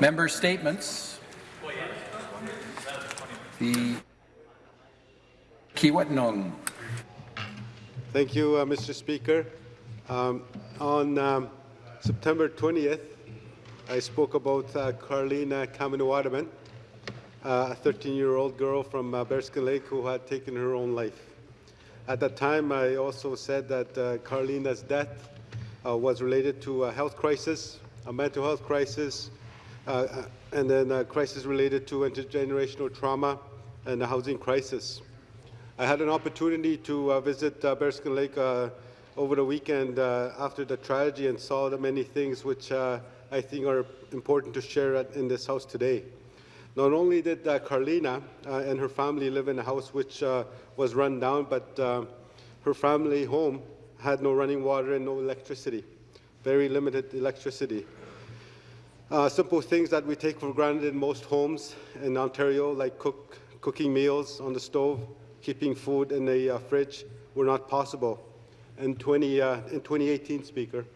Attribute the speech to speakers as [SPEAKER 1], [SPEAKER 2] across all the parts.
[SPEAKER 1] Member statements. The Kiiwetinoong.
[SPEAKER 2] Thank you, uh, Mr. Speaker. Um, on um, September 20th, I spoke about uh, Carlina Kaminuwadaman, uh, a 13-year-old girl from uh, Bearskin Lake who had taken her own life. At that time, I also said that uh, Carlina's death uh, was related to a health crisis, a mental health crisis, and then a crisis related to intergenerational trauma and the housing crisis. I had an opportunity to uh, visit uh, Bearskin Lake uh, over the weekend uh, after the tragedy and saw the many things which uh, I think are important to share in this house today. Not only did uh, Carlina uh, and her family live in a house which uh, was run down, but uh, her family home had no running water and no electricity, very limited electricity. Uh, simple things that we take for granted in most homes in Ontario, like cook, cooking meals on the stove, keeping food in the uh, fridge, were not possible. In, 20, uh, in 2018, Speaker,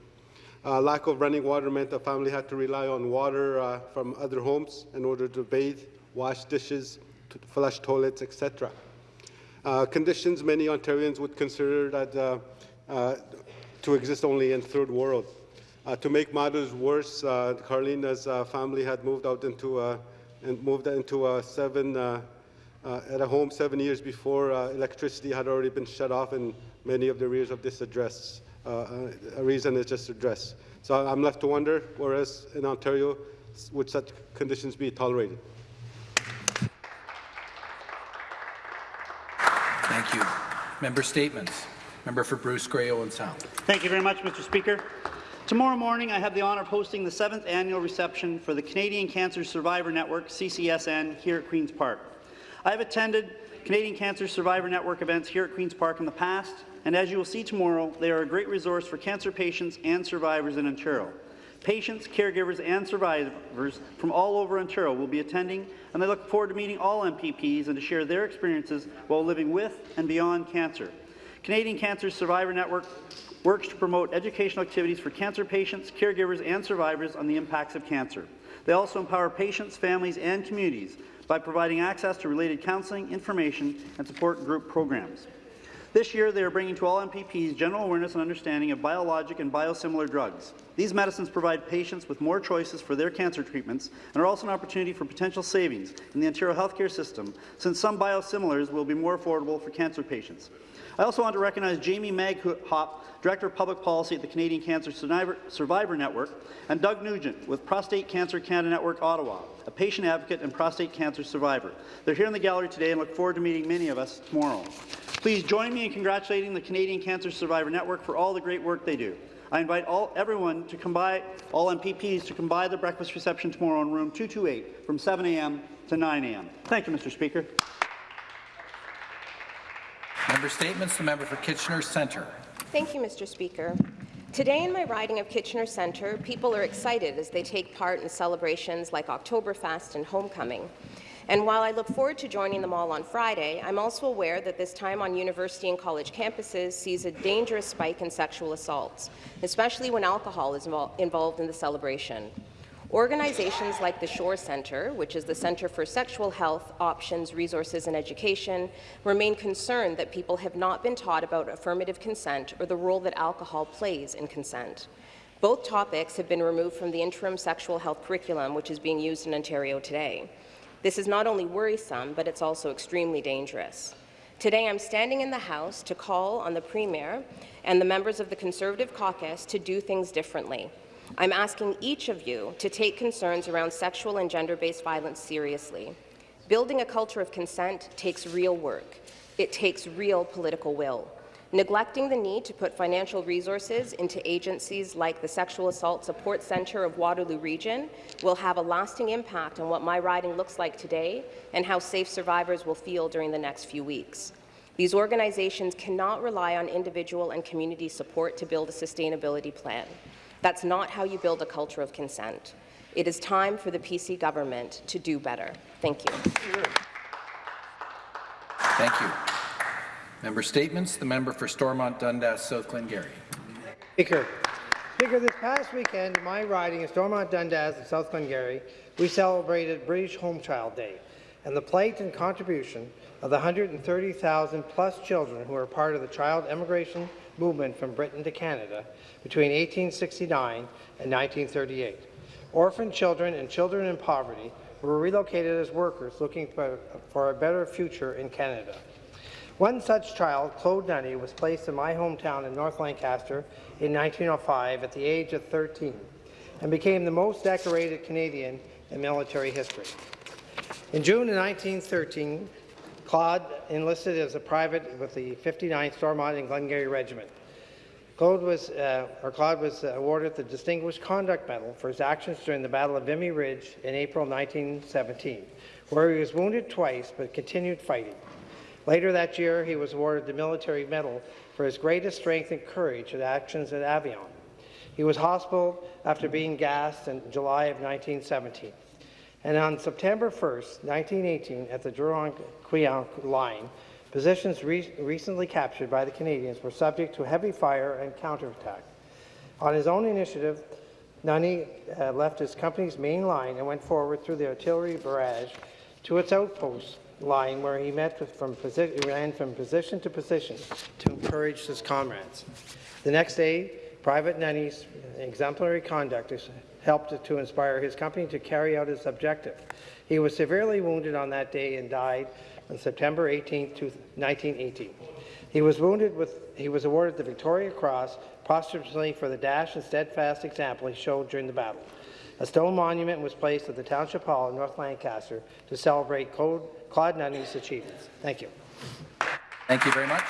[SPEAKER 2] uh, lack of running water meant the family had to rely on water uh, from other homes in order to bathe, wash dishes, to flush toilets, etc. Uh, conditions many Ontarians would consider that to exist only in third world. Uh, to make matters worse, uh, Carlina's uh, family had moved out into a, and moved into a seven at a home seven years before electricity had already been shut off in many of the areas of this address uh, a reason is just address. So I'm left to wonder, whereas in Ontario, would such conditions be tolerated?
[SPEAKER 1] Thank you. Member statements. Member for Bruce Grey Owen Sound.
[SPEAKER 3] Thank you very much, Mr. Speaker. Tomorrow morning, I have the honour of hosting the seventh annual reception for the Canadian Cancer Survivor Network, CCSN, here at Queen's Park. I have attended Canadian Cancer Survivor Network events here at Queen's Park in the past, and as you will see tomorrow, they are a great resource for cancer patients and survivors in Ontario. Patients, caregivers, and survivors from all over Ontario will be attending, and I look forward to meeting all MPPs and to share their experiences while living with and beyond cancer. Canadian Cancer Survivor Network works to promote educational activities for cancer patients, caregivers, and survivors on the impacts of cancer. They also empower patients, families, and communities by providing access to related counselling, information, and support group programs. This year, they are bringing to all MPPs general awareness and understanding of biologic and biosimilar drugs. These medicines provide patients with more choices for their cancer treatments and are also an opportunity for potential savings in the Ontario healthcare system, since some biosimilars will be more affordable for cancer patients. I also want to recognize Jamie Maghop, Director of Public Policy at the Canadian Cancer Survivor Network, and Doug Nugent with Prostate Cancer Canada Network Ottawa, a patient advocate and prostate cancer survivor. They're here in the gallery today and look forward to meeting many of us tomorrow. Please join me in congratulating the Canadian Cancer Survivor Network for all the great work they do. I invite all everyone to come by, all MPPs to come by the breakfast reception tomorrow in room 228 from 7 a.m. to 9 a.m. Thank you, Mr. Speaker.
[SPEAKER 1] Member Statements. The member for Kitchener Centre.
[SPEAKER 4] Thank you, Mr. Speaker. Today in my riding of Kitchener Centre, people are excited as they take part in celebrations like Oktoberfest and Homecoming. And while I look forward to joining them all on Friday, I'm also aware that this time on university and college campuses sees a dangerous spike in sexual assaults, especially when alcohol is involved in the celebration. Organizations like the Shore Centre, which is the Centre for Sexual Health, Options, Resources and Education, remain concerned that people have not been taught about affirmative consent or the role that alcohol plays in consent. Both topics have been removed from the interim sexual health curriculum, which is being used in Ontario today. This is not only worrisome, but it's also extremely dangerous. Today, I'm standing in the House to call on the Premier and the members of the Conservative caucus to do things differently. I'm asking each of you to take concerns around sexual and gender-based violence seriously. Building a culture of consent takes real work. It takes real political will. Neglecting the need to put financial resources into agencies like the Sexual Assault Support Centre of Waterloo Region will have a lasting impact on what my riding looks like today and how safe survivors will feel during the next few weeks. These organizations cannot rely on individual and community support to build a sustainability plan. That's not how you build a culture of consent. It is time for the PC government to do better. Thank you.
[SPEAKER 1] Thank you. Member statements. The member for Stormont Dundas South Glengarry.
[SPEAKER 5] Speaker, Speaker, this past weekend, in my riding of Stormont Dundas and South Glengarry, we celebrated British Home Child Day and the plight and contribution of the 130,000 plus children who were part of the child emigration movement from Britain to Canada between 1869 and 1938. Orphan children and children in poverty were relocated as workers looking for, for a better future in Canada. One such child, Claude Nunney, was placed in my hometown in North Lancaster in 1905 at the age of 13 and became the most decorated Canadian in military history. In June of 1913, Claude enlisted as a private with the 59th Stormont and Glengarry Regiment. Claude was, uh, or Claude was awarded the Distinguished Conduct Medal for his actions during the Battle of Vimy Ridge in April 1917, where he was wounded twice but continued fighting. Later that year, he was awarded the Military Medal for his greatest strength and courage at actions at Avion. He was hospitalized after being gassed in July of 1917. And on September 1st, 1918, at the Drocourt-Queant line, positions re recently captured by the Canadians were subject to heavy fire and counterattack. On his own initiative, Nunney uh, left his company's main line and went forward through the artillery barrage to its outpost line where he met from ran from position to position to encourage his comrades. The next day, Private Nunney's exemplary conduct helped to inspire his company to carry out its objective. He was severely wounded on that day and died on September 18, 1918. He was wounded with, he was awarded the Victoria Cross posthumously for the dash and steadfast example he showed during the battle. A stone monument was placed at the Township Hall in North Lancaster to celebrate Claude, Claude Nunney's achievements. Thank you.
[SPEAKER 1] Thank you very much.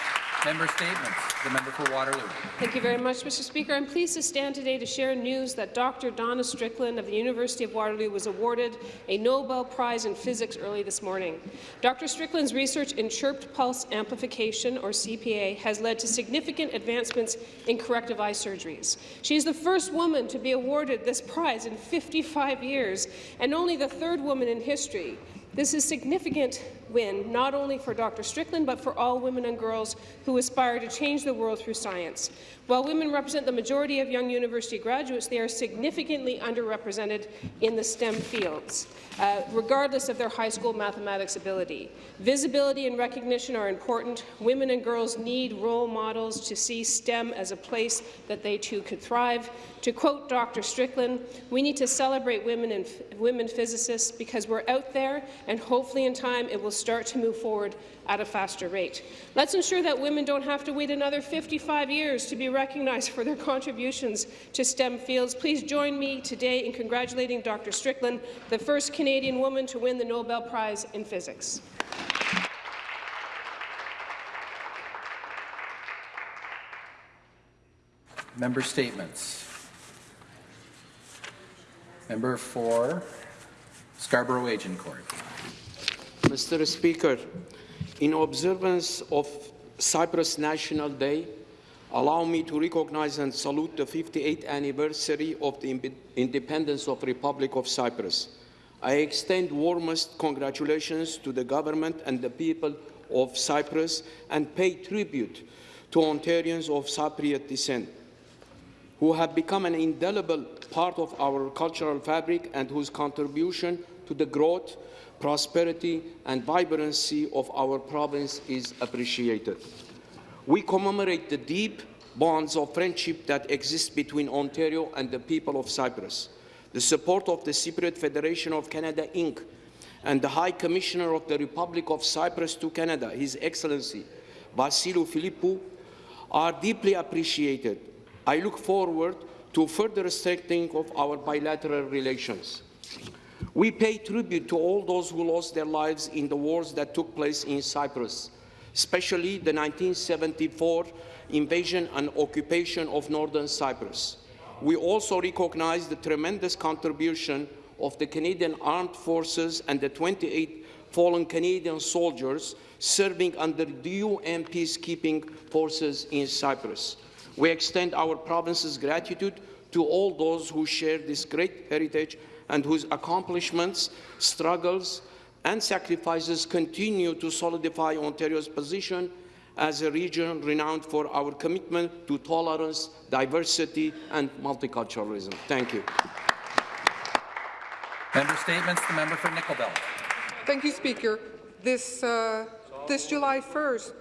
[SPEAKER 1] Member statements. The member for Waterloo.
[SPEAKER 6] Thank you very much, Mr. Speaker. I'm pleased to stand today to share news that Dr. Donna Strickland of the University of Waterloo was awarded a Nobel Prize in Physics early this morning. Dr. Strickland's research in chirped pulse amplification, or CPA, has led to significant advancements in corrective eye surgeries. She is the first woman to be awarded this prize in 55 years, and only the third woman in history. This is significant win, not only for Dr. Strickland, but for all women and girls who aspire to change the world through science. While women represent the majority of young university graduates, they are significantly underrepresented in the STEM fields, uh, regardless of their high school mathematics ability. Visibility and recognition are important. Women and girls need role models to see STEM as a place that they too could thrive. To quote Dr. Strickland, we need to celebrate women and women physicists because we're out there, and hopefully in time it will start to move forward at a faster rate. Let's ensure that women don't have to wait another 55 years to be recognized for their contributions to STEM fields. Please join me today in congratulating Dr. Strickland, the first Canadian woman to win the Nobel Prize in Physics.
[SPEAKER 1] Member statements. Member for Scarborough Agincourt.
[SPEAKER 7] Mr. Speaker, in observance of Cyprus National Day, allow me to recognize and salute the 58th anniversary of the independence of the Republic of Cyprus. I extend warmest congratulations to the government and the people of Cyprus and pay tribute to Ontarians of Cypriot descent who have become an indelible part of our cultural fabric and whose contribution to the growth prosperity and vibrancy of our province is appreciated. We commemorate the deep bonds of friendship that exist between Ontario and the people of Cyprus. The support of the Cypriot Federation of Canada, Inc., and the High Commissioner of the Republic of Cyprus to Canada, His Excellency Vassiliou Philippou, are deeply appreciated. I look forward to further strengthening of our bilateral relations. We pay tribute to all those who lost their lives in the wars that took place in Cyprus, especially the 1974 invasion and occupation of northern Cyprus. We also recognize the tremendous contribution of the Canadian Armed Forces and the 28 fallen Canadian soldiers serving under the UN peacekeeping forces in Cyprus. We extend our province's gratitude to all those who share this great heritage and whose accomplishments, struggles, and sacrifices continue to solidify Ontario's position as a region renowned for our commitment to tolerance, diversity, and multiculturalism. Thank you.
[SPEAKER 1] Member statements, the member for Nickel Belt.
[SPEAKER 8] Thank you, Speaker. This, uh, this July 1st,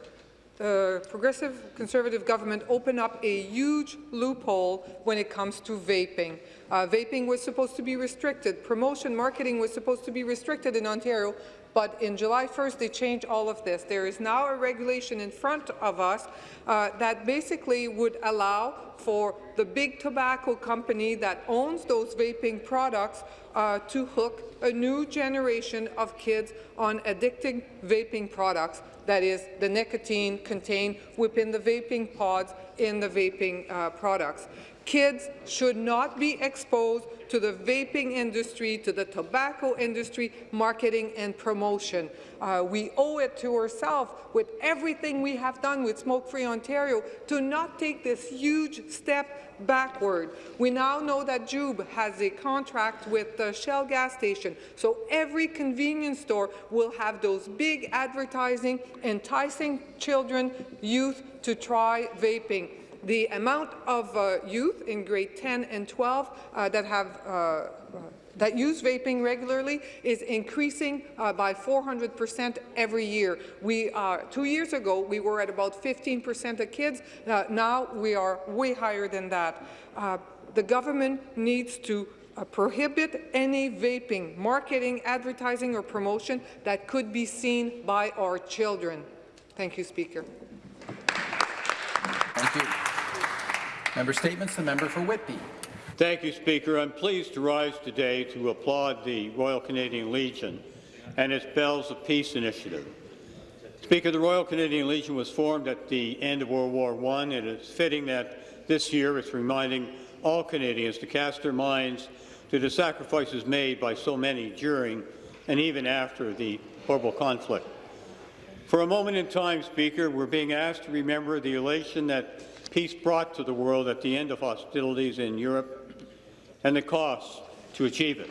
[SPEAKER 8] the Progressive Conservative government opened up a huge loophole when it comes to vaping. Uh, vaping was supposed to be restricted. Promotion marketing was supposed to be restricted in Ontario, but in July 1st, they changed all of this. There is now a regulation in front of us uh, that basically would allow for the big tobacco company that owns those vaping products uh, to hook a new generation of kids on addicting vaping products, that is, the nicotine contained within the vaping pods in the vaping uh, products. Kids should not be exposed to the vaping industry, to the tobacco industry, marketing and promotion. Uh, we owe it to ourselves, with everything we have done with Smoke Free Ontario, to not take this huge step backward. We now know that Juul has a contract with the Shell gas station, so every convenience store will have those big advertising enticing children, youth to try vaping the amount of uh, youth in grade 10 and 12 uh, that have uh, that use vaping regularly is increasing uh, by 400% every year. We uh, two years ago we were at about 15% of kids. Uh, now we are way higher than that. the government needs to prohibit any vaping, marketing, advertising, or promotion that could be seen by our children. Thank you, Speaker.
[SPEAKER 1] Thank you. Member statements, the member for Whitby.
[SPEAKER 9] Thank you, Speaker. I'm pleased to rise today to applaud the Royal Canadian Legion and its Bells of Peace initiative. Speaker, the Royal Canadian Legion was formed at the end of World War I, and it's fitting that this year it's reminding all Canadians to cast their minds to the sacrifices made by so many during and even after the horrible conflict. For a moment in time, Speaker, we're being asked to remember the elation that peace brought to the world at the end of hostilities in Europe and the costs to achieve it.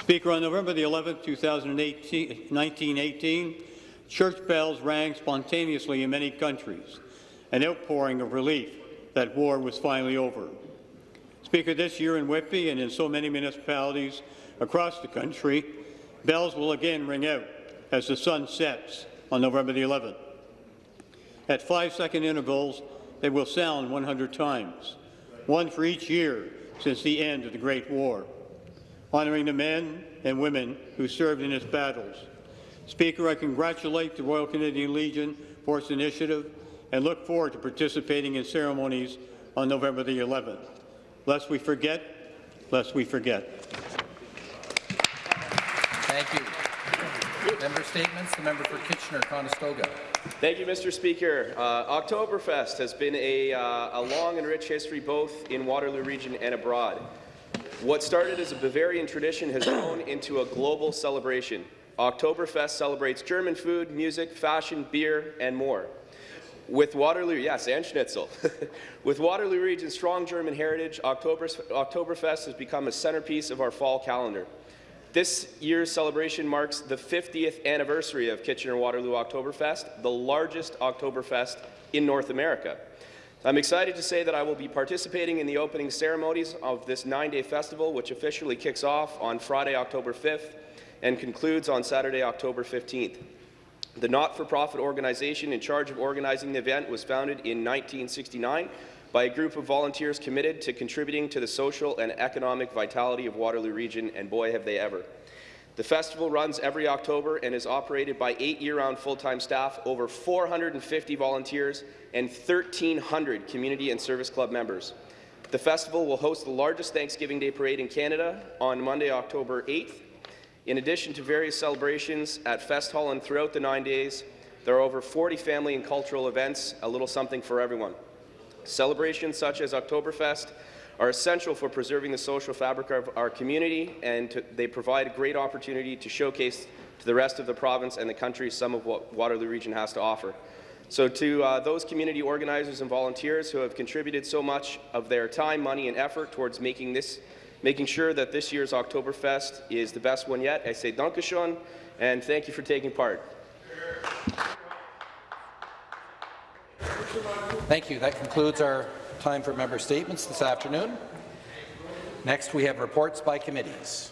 [SPEAKER 9] Speaker, on November the 11th, 1918, church bells rang spontaneously in many countries, an outpouring of relief that war was finally over. Speaker, this year in Whitby and in so many municipalities across the country, bells will again ring out as the sun sets on November the 11th. At five-second intervals, they will sound 100 times, one for each year since the end of the Great War, honouring the men and women who served in its battles. Speaker, I congratulate the Royal Canadian Legion for its initiative and look forward to participating in ceremonies on November the 11th. Lest we forget, lest we forget.
[SPEAKER 1] Thank you. Member statements, the member for Kitchener-Conestoga.
[SPEAKER 10] Thank you, Mr. Speaker. Uh, Oktoberfest has been a, uh, a long and rich history both in Waterloo region and abroad. What started as a Bavarian tradition has grown into a global celebration. Oktoberfest celebrates German food, music, fashion, beer, and more. With Waterloo, yes, and Schnitzel. With Waterloo region's strong German heritage, Oktoberfest has become a centerpiece of our fall calendar. This year's celebration marks the 50th anniversary of Kitchener-Waterloo Oktoberfest, the largest Oktoberfest in North America. I'm excited to say that I will be participating in the opening ceremonies of this nine-day festival, which officially kicks off on Friday, October 5th, and concludes on Saturday, October 15th. The not-for-profit organization in charge of organizing the event was founded in 1969 by a group of volunteers committed to contributing to the social and economic vitality of Waterloo Region, and boy, have they ever. The festival runs every October and is operated by eight year-round full-time staff, over 450 volunteers, and 1,300 community and service club members. The festival will host the largest Thanksgiving Day parade in Canada on Monday, October 8th. In addition to various celebrations at Fest Hall and throughout the nine days, there are over 40 family and cultural events, a little something for everyone. Celebrations such as Oktoberfest are essential for preserving the social fabric of our community, and to, they provide a great opportunity to showcase to the rest of the province and the country some of what Waterloo Region has to offer. So to uh, those community organizers and volunteers who have contributed so much of their time, money, and effort towards making this, making sure that this year's Oktoberfest is the best one yet, I say Dankeschön, and thank you for taking part.
[SPEAKER 1] Thank you. That concludes our time for member statements this afternoon. Next, we have reports by committees.